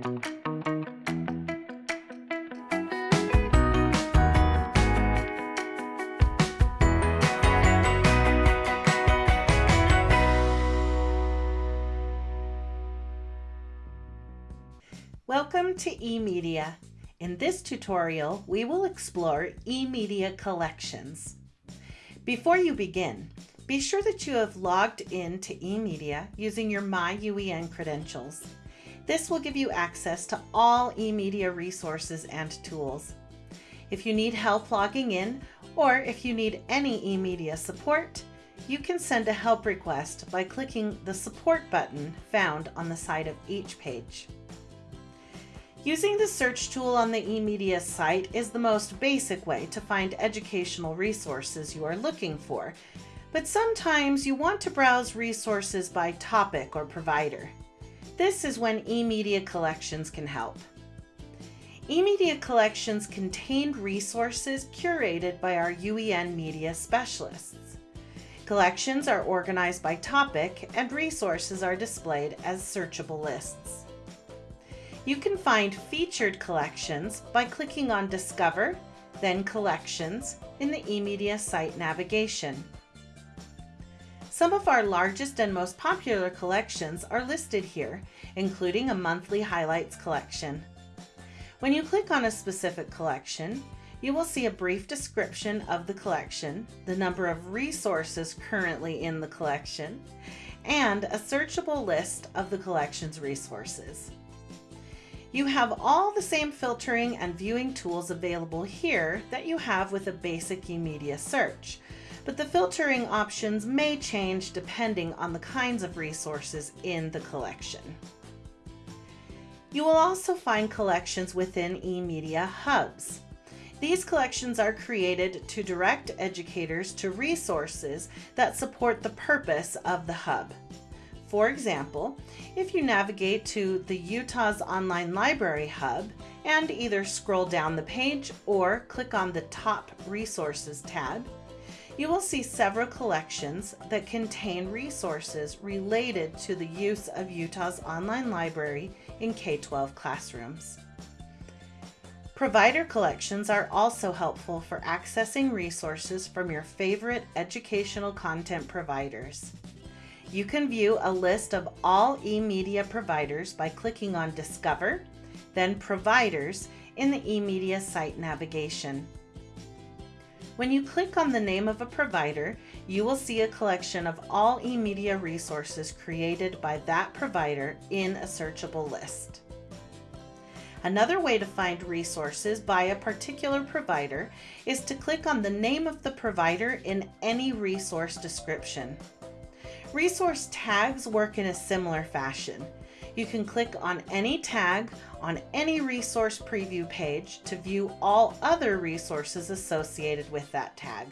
Welcome to eMedia. In this tutorial, we will explore eMedia collections. Before you begin, be sure that you have logged in to eMedia using your MyUEN credentials. This will give you access to all eMedia resources and tools. If you need help logging in, or if you need any eMedia support, you can send a help request by clicking the support button found on the side of each page. Using the search tool on the eMedia site is the most basic way to find educational resources you are looking for, but sometimes you want to browse resources by topic or provider. This is when eMedia Collections can help. eMedia Collections contain resources curated by our UEN media specialists. Collections are organized by topic and resources are displayed as searchable lists. You can find featured collections by clicking on Discover, then Collections in the eMedia site navigation. Some of our largest and most popular collections are listed here, including a monthly highlights collection. When you click on a specific collection, you will see a brief description of the collection, the number of resources currently in the collection, and a searchable list of the collection's resources. You have all the same filtering and viewing tools available here that you have with a basic eMedia search, but the filtering options may change depending on the kinds of resources in the collection. You will also find collections within eMedia hubs. These collections are created to direct educators to resources that support the purpose of the hub. For example, if you navigate to the Utah's Online Library Hub and either scroll down the page or click on the Top Resources tab, you will see several collections that contain resources related to the use of Utah's online library in K-12 classrooms. Provider collections are also helpful for accessing resources from your favorite educational content providers. You can view a list of all eMedia providers by clicking on Discover, then Providers in the eMedia site navigation. When you click on the name of a provider, you will see a collection of all eMedia resources created by that provider in a searchable list. Another way to find resources by a particular provider is to click on the name of the provider in any resource description. Resource tags work in a similar fashion. You can click on any tag on any resource preview page to view all other resources associated with that tag.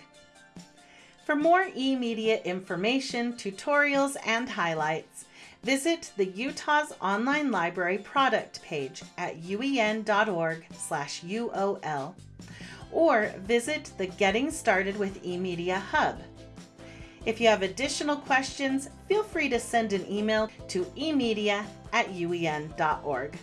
For more eMedia information, tutorials, and highlights, visit the Utah's Online Library product page at uen.org UOL or visit the Getting Started with eMedia Hub if you have additional questions, feel free to send an email to emedia at uen.org.